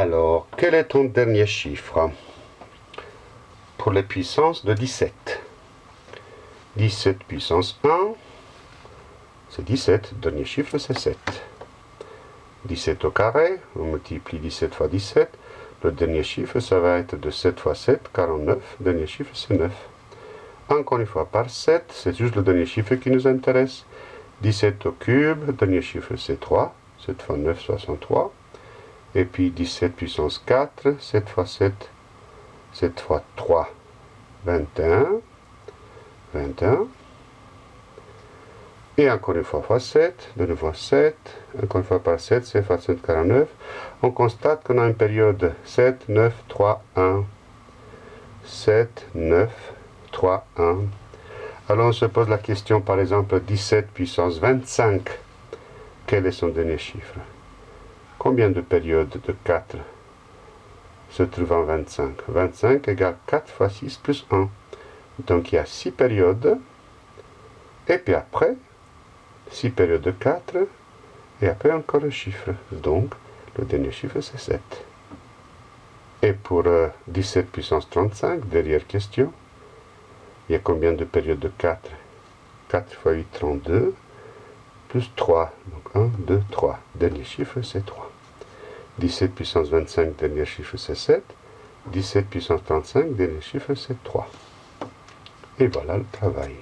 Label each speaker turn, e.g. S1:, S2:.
S1: Alors, quel est ton dernier chiffre Pour les puissances de 17. 17 puissance 1, c'est 17. Dernier chiffre, c'est 7. 17 au carré, on multiplie 17 fois 17. Le dernier chiffre, ça va être de 7 fois 7, 49. Dernier chiffre, c'est 9. Encore une fois par 7, c'est juste le dernier chiffre qui nous intéresse. 17 au cube, dernier chiffre, c'est 3. 7 fois 9, 63. Et puis 17 puissance 4, 7 fois 7, 7 fois 3, 21. 21. Et encore une fois fois 7, de nouveau 7, encore une fois par 7, c'est fois 749. On constate qu'on a une période 7, 9, 3, 1. 7, 9, 3, 1. Alors on se pose la question par exemple 17 puissance 25. Quel est son dernier chiffre? Combien de périodes de 4 se trouvent en 25 25 égale 4 fois 6 plus 1. Donc il y a 6 périodes. Et puis après, 6 périodes de 4. Et après encore un chiffre. Donc le dernier chiffre c'est 7. Et pour 17 euh, puissance 35, derrière question, il y a combien de périodes de 4 4 fois 8, 32 plus 3. Donc 1, 2, 3. Dernier chiffre, c'est 3. 17 puissance 25, dernier chiffre, c'est 7. 17 puissance 35, dernier chiffre, c'est 3. Et voilà le travail.